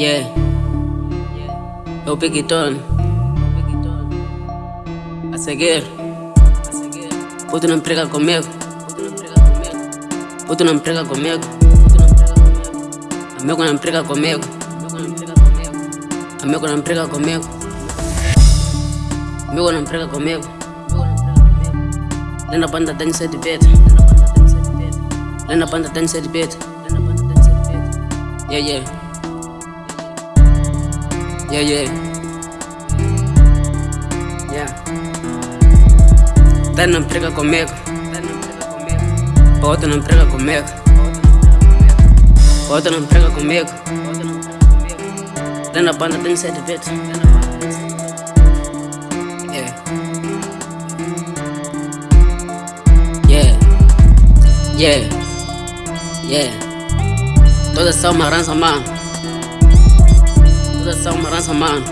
Yeah. É o Piquitone. A seguir. Puto não prega comigo. Puto não prega comigo. Amigo não prega comigo. Amigo não prega comigo. Amigo não prega comigo. Lena banda tem sete pet. Lena banda tem sete pet. Yeah, yeah. Yeah, yeah. Yeah. Tá não prega comigo. Outra não prega comigo. Outra não prega comigo. Lá na banda tem sete pet. Yeah. Yeah. Yeah. Yeah. Todas são uma rança, mano. Todas são uma rança, mano.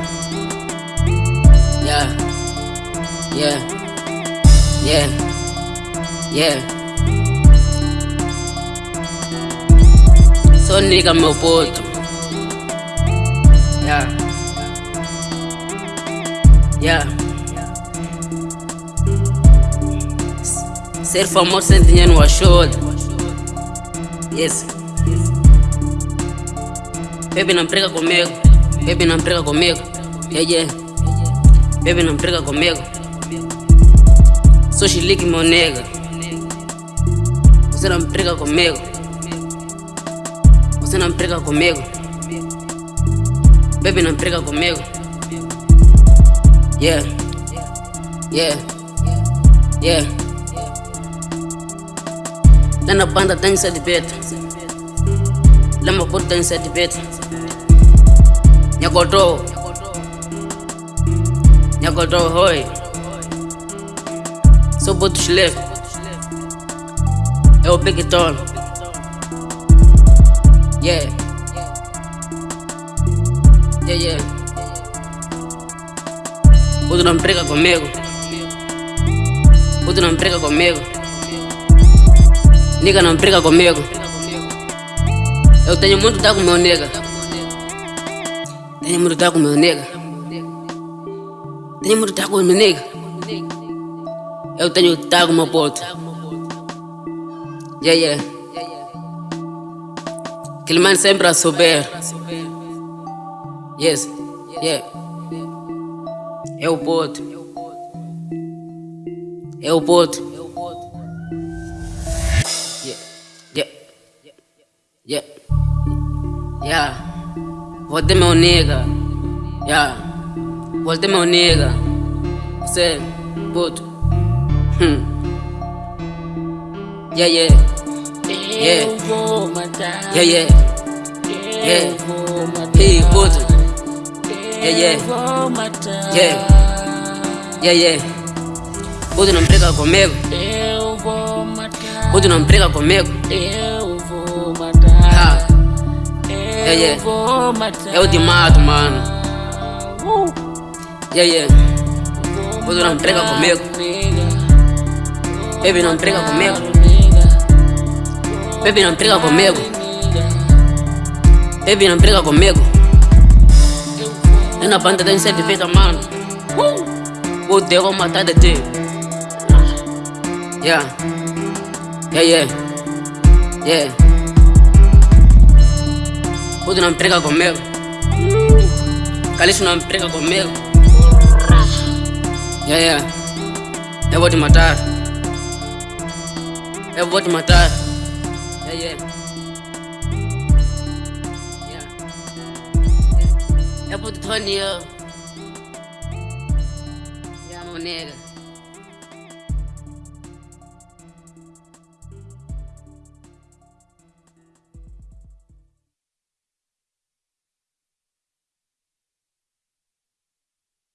Yeah. Yeah. Yeah. Yeah. Sou nigga, meu puto. Yeah. Yeah. Ser famoso sem dinheiro não ajuda. Yes. Baby não briga comigo. Baby não briga comigo. Yeah, yeah. Baby não briga comigo. Sou chilique, meu nega. Você não briga comigo. Você não briga comigo. Baby não briga comigo. Yeah. Yeah. Yeah. Lá na banda tem sete beta. Lá no puto tem sete beta. Nyagodô. Nyagodô, hoi. Sou puto chile. É o Piquitone. Yeah. Yeah, yeah. Puto não briga comigo. Puto não briga comigo. Nigga não briga comigo. Eu tenho muito dar com meu nega. Tenho muito dar com meu nega. Tenho muito dar com meu nega. Eu tenho que com meu puto. Yeah, yeah. Aquele mano sempre a subir. Yes, yeah. É o puto. É o puto. Yeah, yeah, yeah, yeah. Voltei meu nega. Yeah, voltei meu nega. Você, puto. Hum. Yeah, yeah. Yeah. Eu vou matar. Yeah, yeah. Yeah. Hey, puto. Yeah, yeah. Yeah. Yeah, yeah. Puto não briga comigo. Eu vou matar. Puto não briga comigo. Eu Yeah. matar. eu te mato, mano. Uh, Yeah, yeah. Puto não matar, comigo. Baby não briga comigo. Baby não briga comigo. Baby não briga comigo. Eu na banda tem sete fita, mano. Puto, eu vou matar de ti. Yeah. Yeah, yeah. Yeah. Puto não briga comigo. Calixto não briga comigo. Yeah, yeah. Eu vou te matar. Eu vou te matar. Yeah, yeah. Yeah. Yeah. Eu vou te tornear. Yeah, meu nega.